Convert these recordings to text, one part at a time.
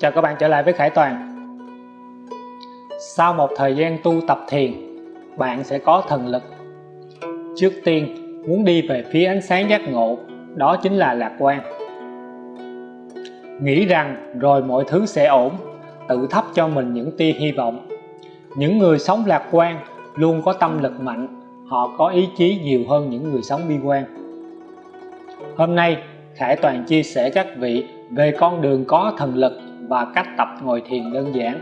Chào các bạn trở lại với Khải Toàn. Sau một thời gian tu tập thiền, bạn sẽ có thần lực. Trước tiên, muốn đi về phía ánh sáng giác ngộ, đó chính là lạc quan. Nghĩ rằng rồi mọi thứ sẽ ổn, tự thắp cho mình những tia hy vọng. Những người sống lạc quan luôn có tâm lực mạnh, họ có ý chí nhiều hơn những người sống bi quan. Hôm nay, Khải Toàn chia sẻ các vị về con đường có thần lực và cách tập ngồi thiền đơn giản.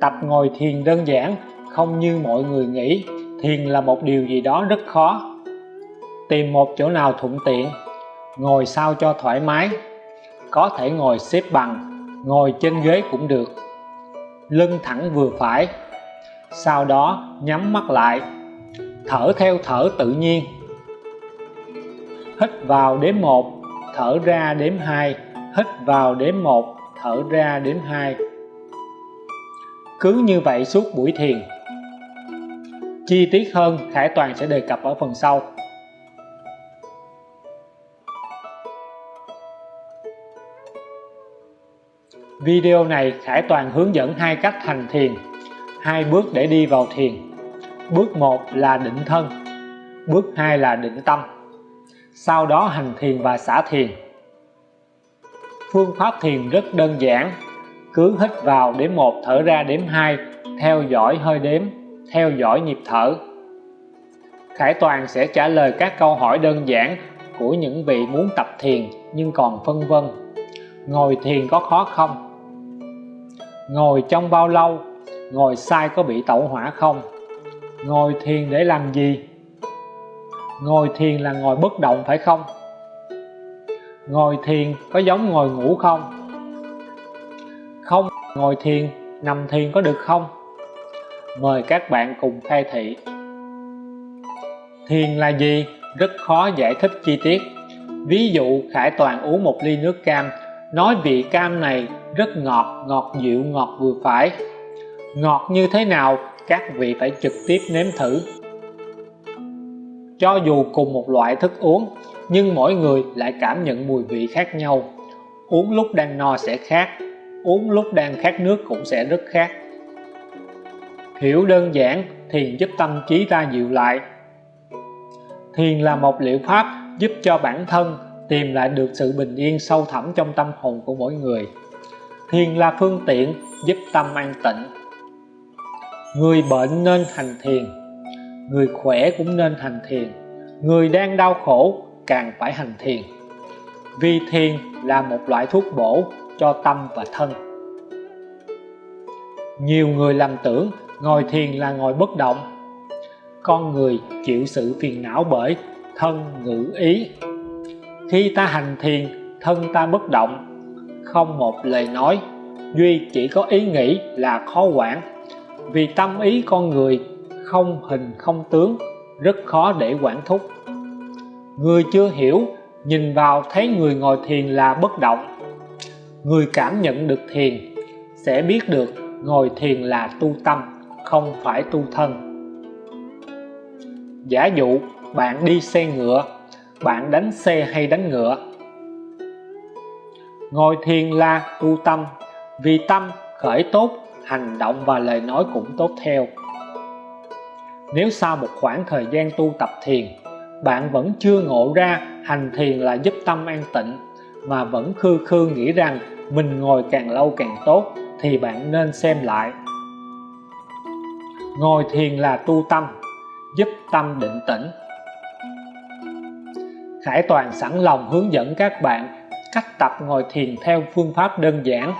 Tập ngồi thiền đơn giản, không như mọi người nghĩ. Thiền là một điều gì đó rất khó. Tìm một chỗ nào thuận tiện, ngồi sao cho thoải mái. Có thể ngồi xếp bằng, ngồi trên ghế cũng được. Lưng thẳng vừa phải. Sau đó nhắm mắt lại, thở theo thở tự nhiên. Hít vào đếm 1 thở ra đếm 2 hít vào đếm một thở ra đếm hai cứ như vậy suốt buổi thiền chi tiết hơn Khải Toàn sẽ đề cập ở phần sau Video này Khải Toàn hướng dẫn hai cách hành thiền, hai bước để đi vào thiền. Bước 1 là định thân, bước 2 là định tâm. Sau đó hành thiền và xả thiền. Phương pháp thiền rất đơn giản, cứ hít vào đếm 1 thở ra đếm 2, theo dõi hơi đếm, theo dõi nhịp thở. Khải Toàn sẽ trả lời các câu hỏi đơn giản của những vị muốn tập thiền nhưng còn phân vân. Ngồi thiền có khó không? ngồi trong bao lâu ngồi sai có bị tẩu hỏa không ngồi thiền để làm gì ngồi thiền là ngồi bất động phải không ngồi thiền có giống ngồi ngủ không? Không, ngồi thiền, nằm thiền có được không? Mời các bạn cùng khai thị. Thiền là gì? Rất khó giải thích chi tiết. Ví dụ, Khải Toàn uống một ly nước cam. Nói vị cam này rất ngọt ngọt dịu, ngọt vừa phải. Ngọt như thế nào? Các vị phải trực tiếp nếm thử cho dù cùng một loại thức uống, nhưng mỗi người lại cảm nhận mùi vị khác nhau. Uống lúc đang no sẽ khác, uống lúc đang khát nước cũng sẽ rất khác. Hiểu đơn giản, thiền giúp tâm trí ta dịu lại. Thiền là một liệu pháp giúp cho bản thân tìm lại được sự bình yên sâu thẳm trong tâm hồn của mỗi người. Thiền là phương tiện giúp tâm an tịnh. Người bệnh nên hành thiền người khỏe cũng nên hành thiền. Người đang đau khổ càng phải hành thiền. Vì thiền là một loại thuốc bổ cho tâm và thân. Nhiều người lầm tưởng ngồi thiền là ngồi bất động. Con người chịu sự phiền não bởi thân ngữ ý. Khi ta hành thiền, thân ta bất động. Không một lời nói, duy chỉ có ý nghĩ là khó quản. Vì tâm ý con người không hình không tướng, rất khó để quản thúc. Người chưa hiểu, nhìn vào thấy người ngồi thiền là bất động. Người cảm nhận được thiền, sẽ biết được ngồi thiền là tu tâm, không phải tu thân. Giả dụ, bạn đi xe ngựa, bạn đánh xe hay đánh ngựa. Ngồi thiền là tu tâm, vì tâm khởi tốt, hành động và lời nói cũng tốt theo nếu sau một khoảng thời gian tu tập thiền, bạn vẫn chưa ngộ ra hành thiền là giúp tâm an tịnh mà vẫn khư khư nghĩ rằng mình ngồi càng lâu càng tốt thì bạn nên xem lại. Ngồi thiền là tu tâm, giúp tâm định tĩnh. Khải Toàn sẵn lòng hướng dẫn các bạn cách tập ngồi thiền theo phương pháp đơn giản.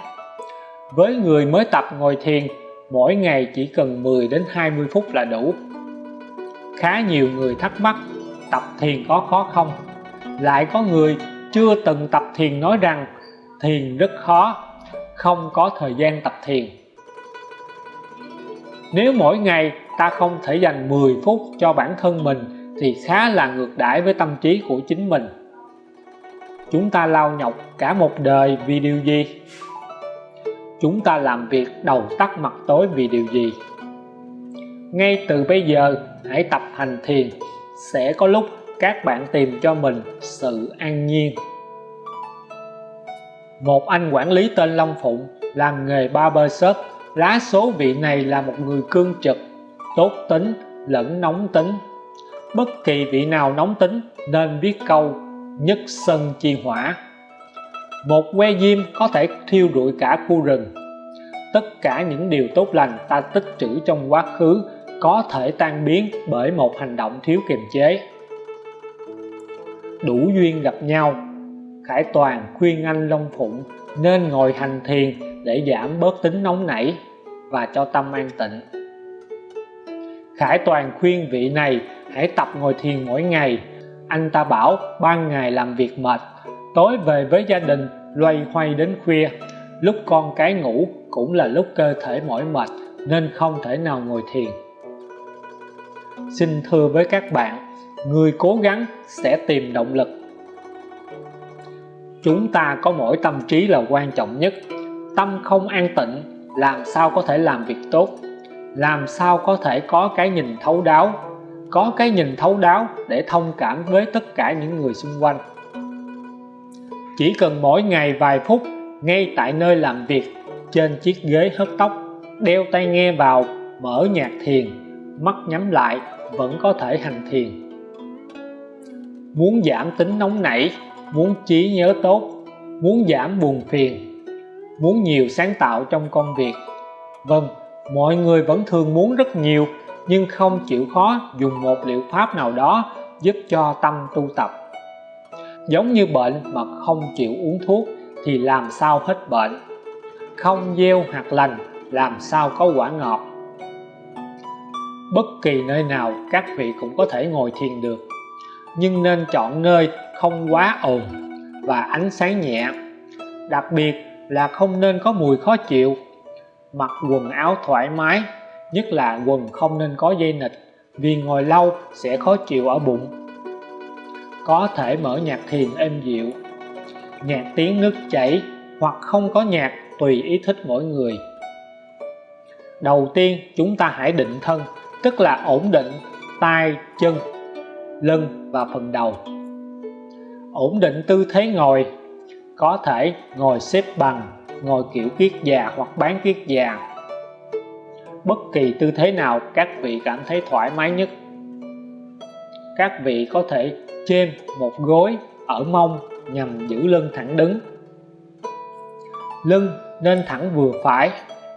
Với người mới tập ngồi thiền mỗi ngày chỉ cần 10 đến 20 phút là đủ. Khá nhiều người thắc mắc, tập thiền có khó không? Lại có người chưa từng tập thiền nói rằng, thiền rất khó, không có thời gian tập thiền. Nếu mỗi ngày ta không thể dành 10 phút cho bản thân mình, thì khá là ngược đãi với tâm trí của chính mình. Chúng ta lao nhọc cả một đời vì điều gì? Chúng ta làm việc đầu tắt mặt tối vì điều gì? Ngay từ bây giờ, hãy tập hành thiền. Sẽ có lúc các bạn tìm cho mình sự an nhiên. Một anh quản lý tên Long Phụng làm nghề barber shop. Lá số vị này là một người cương trực, tốt tính, lẫn nóng tính. Bất kỳ vị nào nóng tính nên viết câu, nhất sân chi hỏa một que diêm có thể thiêu rụi cả khu rừng. Tất cả những điều tốt lành ta tích trữ trong quá khứ có thể tan biến bởi một hành động thiếu kiềm chế. Đủ duyên gặp nhau, Khải Toàn khuyên anh Long Phụng nên ngồi hành thiền để giảm bớt tính nóng nảy và cho tâm an tịnh. Khải Toàn khuyên vị này hãy tập ngồi thiền mỗi ngày. Anh ta bảo ban ngày làm việc mệt tối về với gia đình, loay hoay đến khuya. Lúc con cái ngủ cũng là lúc cơ thể mỏi mệt, nên không thể nào ngồi thiền. Xin thưa với các bạn, người cố gắng sẽ tìm động lực. Chúng ta có mỗi tâm trí là quan trọng nhất. Tâm không an tịnh, làm sao có thể làm việc tốt? Làm sao có thể có cái nhìn thấu đáo? Có cái nhìn thấu đáo để thông cảm với tất cả những người xung quanh chỉ cần mỗi ngày vài phút, ngay tại nơi làm việc, trên chiếc ghế hớt tóc, đeo tai nghe vào, mở nhạc thiền, mắt nhắm lại, vẫn có thể hành thiền. Muốn giảm tính nóng nảy, muốn trí nhớ tốt, muốn giảm buồn phiền, muốn nhiều sáng tạo trong công việc. Vâng mọi người vẫn thường muốn rất nhiều, nhưng không chịu khó dùng một liệu pháp nào đó giúp cho tâm tu tập giống như bệnh mà không chịu uống thuốc thì làm sao hết bệnh? Không gieo hạt lành, làm sao có quả ngọt? Bất kỳ nơi nào các vị cũng có thể ngồi thiền được, nhưng nên chọn nơi không quá ồn và ánh sáng nhẹ. Đặc biệt là không nên có mùi khó chịu. Mặc quần áo thoải mái, nhất là quần không nên có dây nịch, vì ngồi lâu sẽ khó chịu ở bụng có thể mở nhạc thiền êm dịu. Nhạc tiếng nước chảy hoặc không có nhạc tùy ý thích mỗi người. Đầu tiên, chúng ta hãy định thân, tức là ổn định tay, chân, lưng và phần đầu. Ổn định tư thế ngồi, có thể ngồi xếp bằng, ngồi kiểu kiết già hoặc bán kiết già. Bất kỳ tư thế nào, các vị cảm thấy thoải mái nhất. Các vị có thể chêm một gối ở mông nhằm giữ lưng thẳng đứng. Lưng nên thẳng vừa phải,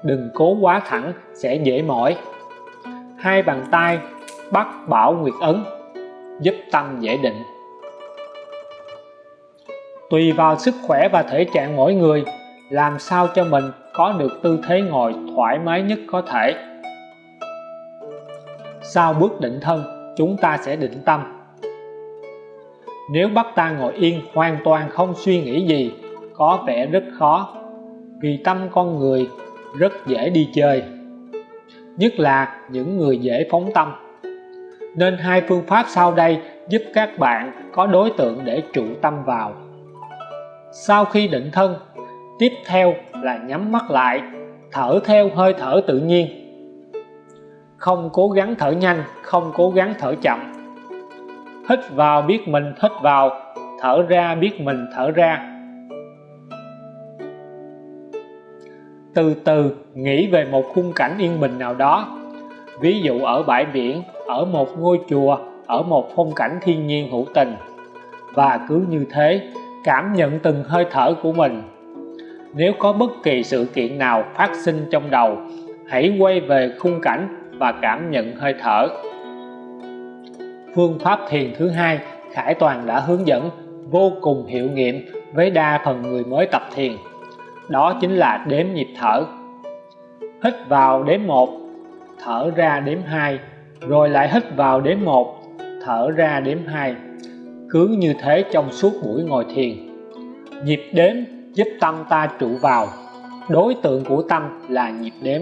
đừng cố quá thẳng sẽ dễ mỏi. Hai bàn tay bắt bảo nguyệt ấn, giúp tâm dễ định. Tùy vào sức khỏe và thể trạng mỗi người, làm sao cho mình có được tư thế ngồi thoải mái nhất có thể. Sau bước định thân, chúng ta sẽ định tâm nếu bắt ta ngồi yên hoàn toàn không suy nghĩ gì, có vẻ rất khó, vì tâm con người rất dễ đi chơi. Nhất là những người dễ phóng tâm. Nên hai phương pháp sau đây giúp các bạn có đối tượng để trụ tâm vào. Sau khi định thân, tiếp theo là nhắm mắt lại, thở theo hơi thở tự nhiên. Không cố gắng thở nhanh, không cố gắng thở chậm hít vào, biết mình hít vào, thở ra, biết mình thở ra. Từ từ nghĩ về một khung cảnh yên bình nào đó. Ví dụ ở bãi biển, ở một ngôi chùa, ở một phong cảnh thiên nhiên hữu tình. Và cứ như thế, cảm nhận từng hơi thở của mình. Nếu có bất kỳ sự kiện nào phát sinh trong đầu, hãy quay về khung cảnh và cảm nhận hơi thở phương pháp thiền thứ hai, Khải Toàn đã hướng dẫn vô cùng hiệu nghiệm với đa phần người mới tập thiền. Đó chính là đếm nhịp thở. Hít vào đếm 1 thở ra đếm 2 rồi lại hít vào đếm 1 thở ra đếm 2 cứ như thế trong suốt buổi ngồi thiền. Nhịp đếm giúp tâm ta trụ vào. Đối tượng của tâm là nhịp đếm.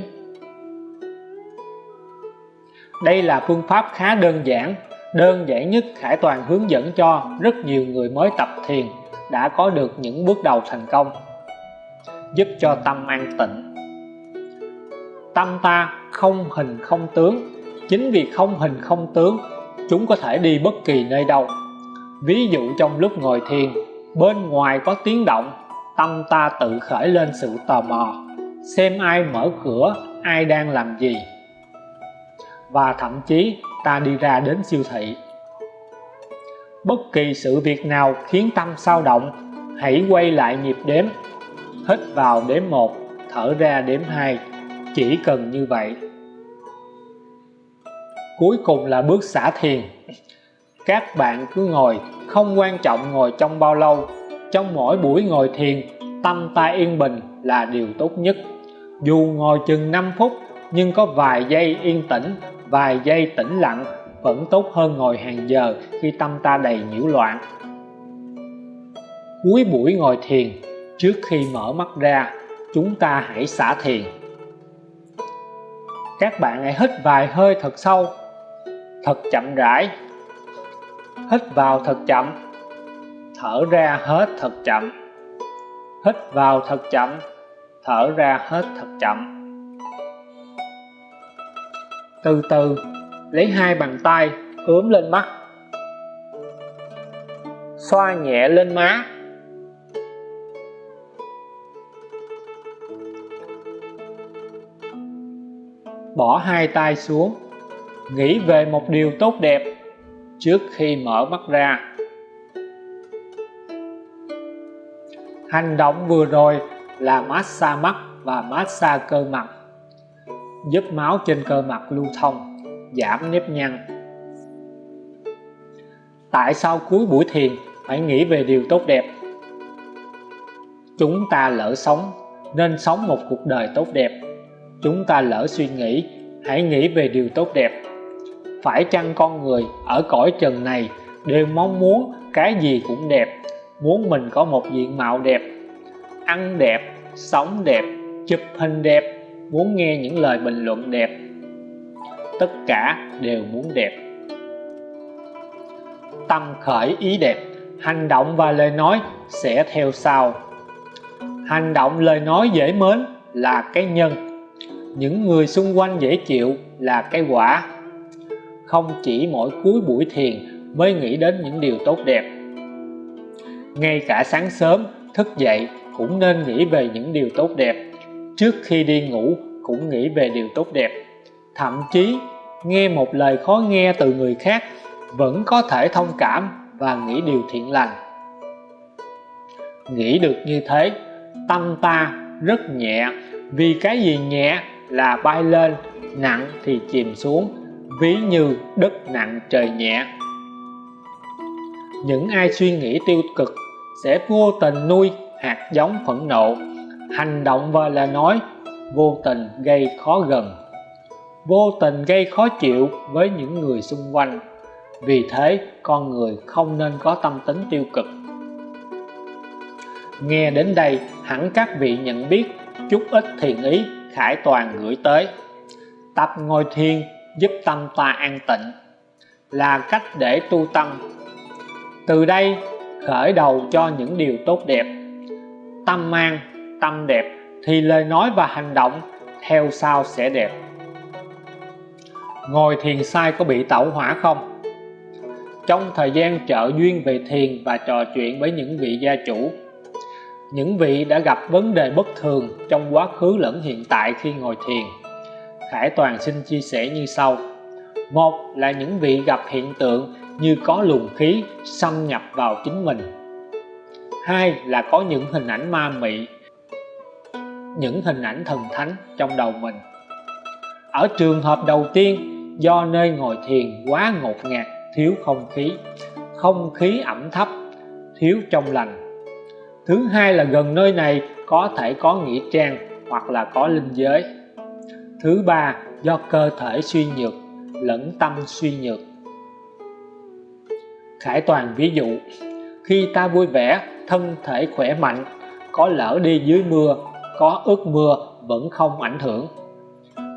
Đây là phương pháp khá đơn giản đơn giản nhất Khải Toàn hướng dẫn cho rất nhiều người mới tập thiền đã có được những bước đầu thành công, giúp cho tâm an tịnh. Tâm ta không hình không tướng. Chính vì không hình không tướng, chúng có thể đi bất kỳ nơi đâu. Ví dụ trong lúc ngồi thiền, bên ngoài có tiếng động, tâm ta tự khởi lên sự tò mò, xem ai mở cửa, ai đang làm gì. Và thậm chí ta đi ra đến siêu thị. Bất kỳ sự việc nào khiến tâm sao động, hãy quay lại nhịp đếm. Hít vào đếm 1 thở ra đếm 2 chỉ cần như vậy. Cuối cùng là bước xả thiền. Các bạn cứ ngồi, không quan trọng ngồi trong bao lâu. Trong mỗi buổi ngồi thiền, tâm ta yên bình là điều tốt nhất. Dù ngồi chừng 5 phút, nhưng có vài giây yên tĩnh vài giây tĩnh lặng, vẫn tốt hơn ngồi hàng giờ khi tâm ta đầy nhiễu loạn. Cuối buổi ngồi thiền, trước khi mở mắt ra, chúng ta hãy xả thiền. Các bạn hãy hít vài hơi thật sâu, thật chậm rãi. Hít vào thật chậm, thở ra hết thật chậm. Hít vào thật chậm, thở ra hết thật chậm từ từ, lấy hai bàn tay ướm lên mắt. Xoa nhẹ lên má. Bỏ hai tay xuống, nghĩ về một điều tốt đẹp trước khi mở mắt ra. Hành động vừa rồi là massage mắt và massage cơ mặt giúp máu trên cơ mặt lưu thông, giảm nếp nhăn. Tại sao cuối buổi thiền phải nghĩ về điều tốt đẹp? Chúng ta lỡ sống, nên sống một cuộc đời tốt đẹp. Chúng ta lỡ suy nghĩ, hãy nghĩ về điều tốt đẹp. Phải chăng con người ở cõi trần này đều mong muốn cái gì cũng đẹp, muốn mình có một diện mạo đẹp? Ăn đẹp, sống đẹp, chụp hình đẹp muốn nghe những lời bình luận đẹp. Tất cả đều muốn đẹp. Tâm khởi ý đẹp, hành động và lời nói sẽ theo sau. Hành động lời nói dễ mến là cái nhân. Những người xung quanh dễ chịu là cái quả. Không chỉ mỗi cuối buổi thiền mới nghĩ đến những điều tốt đẹp. Ngay cả sáng sớm thức dậy cũng nên nghĩ về những điều tốt đẹp trước khi đi ngủ cũng nghĩ về điều tốt đẹp. Thậm chí, nghe một lời khó nghe từ người khác vẫn có thể thông cảm và nghĩ điều thiện lành. Nghĩ được như thế, tâm ta rất nhẹ, vì cái gì nhẹ là bay lên, nặng thì chìm xuống, ví như đất nặng trời nhẹ. Những ai suy nghĩ tiêu cực sẽ vô tình nuôi hạt giống phẫn nộ hành động và lời nói vô tình gây khó gần. Vô tình gây khó chịu với những người xung quanh. Vì thế, con người không nên có tâm tính tiêu cực. Nghe đến đây, hẳn các vị nhận biết chút ít thiền ý khải toàn gửi tới. Tập ngồi thiền giúp tâm ta an tịnh. Là cách để tu tâm. Từ đây, khởi đầu cho những điều tốt đẹp. Tâm an tâm đẹp, thì lời nói và hành động theo sau sẽ đẹp. Ngồi thiền sai có bị tẩu hỏa không? Trong thời gian trợ duyên về thiền và trò chuyện với những vị gia chủ, những vị đã gặp vấn đề bất thường trong quá khứ lẫn hiện tại khi ngồi thiền, Khải Toàn xin chia sẻ như sau. Một là những vị gặp hiện tượng như có luồng khí xâm nhập vào chính mình. Hai là có những hình ảnh ma mị những hình ảnh thần thánh trong đầu mình. Ở trường hợp đầu tiên, do nơi ngồi thiền quá ngột ngạt, thiếu không khí. Không khí ẩm thấp, thiếu trong lành. Thứ hai là gần nơi này có thể có nghĩa trang hoặc là có linh giới. Thứ ba, do cơ thể suy nhược, lẫn tâm suy nhược. Khải toàn ví dụ, khi ta vui vẻ, thân thể khỏe mạnh, có lỡ đi dưới mưa có ước mưa vẫn không ảnh hưởng.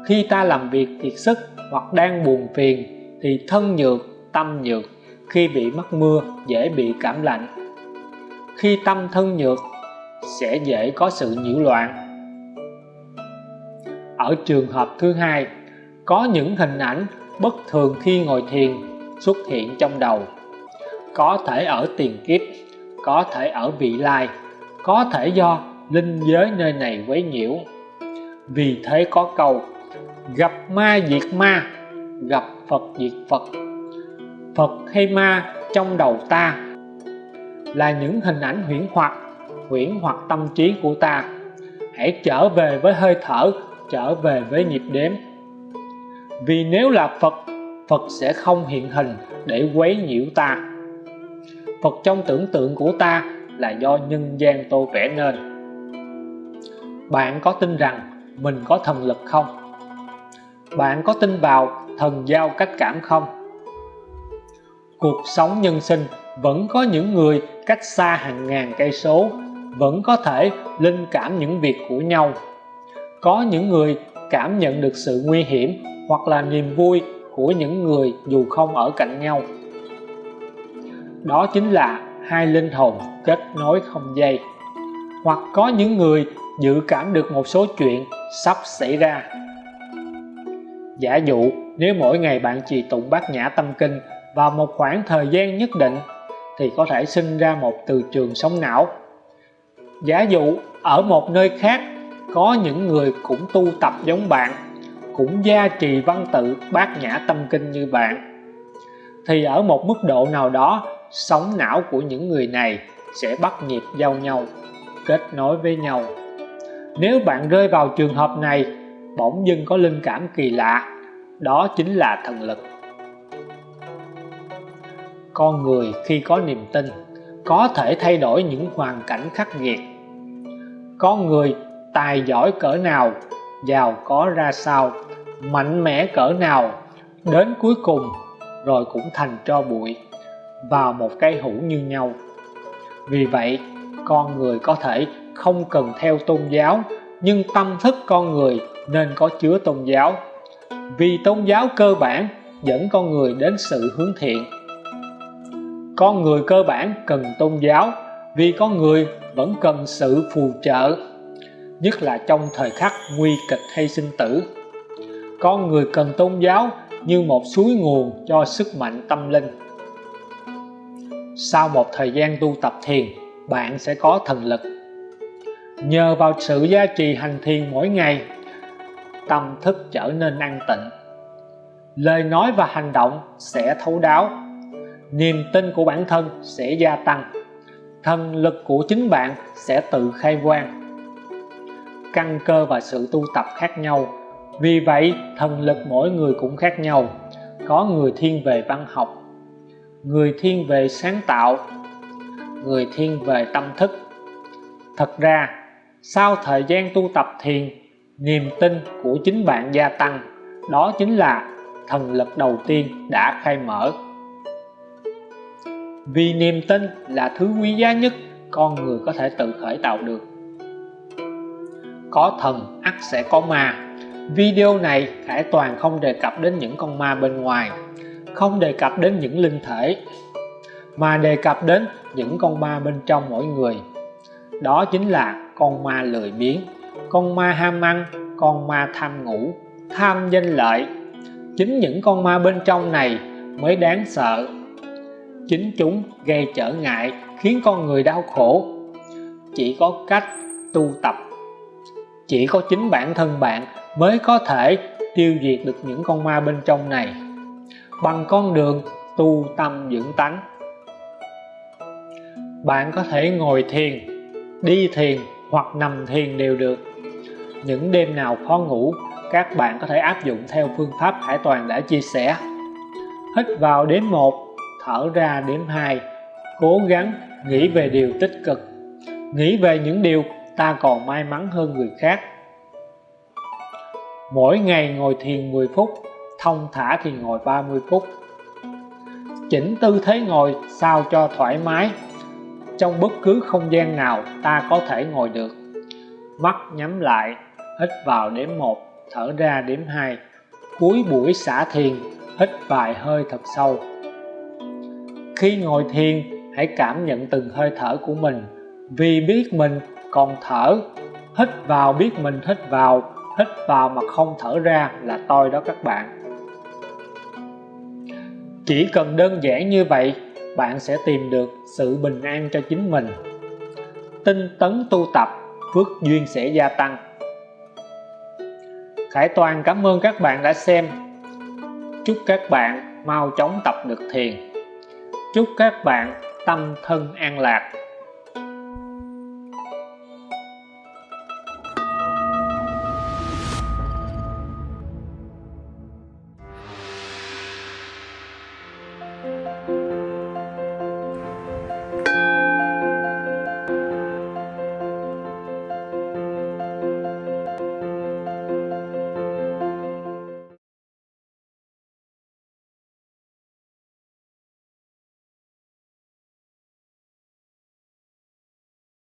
Khi ta làm việc kiệt sức hoặc đang buồn phiền, thì thân nhược, tâm nhược. Khi bị mắc mưa, dễ bị cảm lạnh. Khi tâm thân nhược, sẽ dễ có sự nhiễu loạn. Ở trường hợp thứ hai, có những hình ảnh bất thường khi ngồi thiền xuất hiện trong đầu. Có thể ở tiền kiếp, có thể ở vị lai, có thể do linh giới nơi này quấy nhiễu. Vì thế có câu, gặp ma diệt ma, gặp Phật diệt Phật. Phật hay ma trong đầu ta là những hình ảnh huyễn hoặc huyễn hoặc tâm trí của ta. Hãy trở về với hơi thở, trở về với nhịp đếm. Vì nếu là Phật Phật sẽ không hiện hình để quấy nhiễu ta. Phật trong tưởng tượng của ta là do nhân gian tô vẽ nên bạn có tin rằng mình có thần lực không? Bạn có tin vào thần giao cách cảm không? Cuộc sống nhân sinh vẫn có những người cách xa hàng ngàn cây số, vẫn có thể linh cảm những việc của nhau. Có những người cảm nhận được sự nguy hiểm hoặc là niềm vui của những người dù không ở cạnh nhau. Đó chính là hai linh hồn kết nối không dây. Hoặc có những người dự cảm được một số chuyện sắp xảy ra. Giả dụ, nếu mỗi ngày bạn trì tụng bát nhã tâm kinh vào một khoảng thời gian nhất định, thì có thể sinh ra một từ trường sống não. Giả dụ, ở một nơi khác, có những người cũng tu tập giống bạn, cũng gia trì văn tự bát nhã tâm kinh như bạn, thì ở một mức độ nào đó, sống não của những người này sẽ bắt nhịp giao nhau, kết nối với nhau nếu bạn rơi vào trường hợp này, bỗng dưng có linh cảm kỳ lạ, đó chính là thần lực. Con người khi có niềm tin, có thể thay đổi những hoàn cảnh khắc nghiệt. Con người tài giỏi cỡ nào, giàu có ra sao, mạnh mẽ cỡ nào, đến cuối cùng rồi cũng thành cho bụi vào một cây hũ như nhau. Vì vậy, con người có thể không cần theo tôn giáo, nhưng tâm thức con người nên có chứa tôn giáo. Vì tôn giáo cơ bản dẫn con người đến sự hướng thiện. Con người cơ bản cần tôn giáo vì con người vẫn cần sự phù trợ, nhất là trong thời khắc nguy kịch hay sinh tử. Con người cần tôn giáo như một suối nguồn cho sức mạnh tâm linh. Sau một thời gian tu tập thiền, bạn sẽ có thần lực nhờ vào sự gia trì hành thiền mỗi ngày, tâm thức trở nên an tịnh. Lời nói và hành động sẽ thấu đáo, niềm tin của bản thân sẽ gia tăng, thần lực của chính bạn sẽ tự khai quang. Căn cơ và sự tu tập khác nhau, vì vậy thần lực mỗi người cũng khác nhau. Có người thiên về văn học, người thiên về sáng tạo, người thiên về tâm thức. Thật ra sau thời gian tu tập thiền niềm tin của chính bạn gia tăng. Đó chính là thần lực đầu tiên đã khai mở. Vì niềm tin là thứ quý giá nhất, con người có thể tự khởi tạo được. Có thần, ắt sẽ có ma. Video này Khải Toàn không đề cập đến những con ma bên ngoài, không đề cập đến những linh thể, mà đề cập đến những con ma bên trong mỗi người. Đó chính là con ma lười biếng, con ma ham ăn, con ma tham ngủ, tham danh lợi. Chính những con ma bên trong này mới đáng sợ. Chính chúng gây trở ngại, khiến con người đau khổ. Chỉ có cách tu tập. Chỉ có chính bản thân bạn mới có thể tiêu diệt được những con ma bên trong này. Bằng con đường tu tâm dưỡng tánh, bạn có thể ngồi thiền, đi thiền hoặc nằm thiền đều được. Những đêm nào khó ngủ, các bạn có thể áp dụng theo phương pháp Hải Toàn đã chia sẻ. Hít vào đếm 1 thở ra đếm 2 cố gắng nghĩ về điều tích cực. Nghĩ về những điều ta còn may mắn hơn người khác. Mỗi ngày ngồi thiền 10 phút, thông thả thì ngồi 30 phút. Chỉnh tư thế ngồi sao cho thoải mái trong bất cứ không gian nào ta có thể ngồi được. Mắt nhắm lại, hít vào đếm 1 thở ra đếm 2 cuối buổi xả thiền, hít vài hơi thật sâu. Khi ngồi thiền, hãy cảm nhận từng hơi thở của mình. Vì biết mình còn thở, hít vào biết mình hít vào hít vào mà không thở ra là tôi đó các bạn. Chỉ cần đơn giản như vậy bạn sẽ tìm được sự bình an cho chính mình. Tinh tấn tu tập, phước duyên sẽ gia tăng. Khải Toàn, cảm ơn các bạn đã xem. Chúc các bạn mau chóng tập được thiền. Chúc các bạn tâm thân an lạc.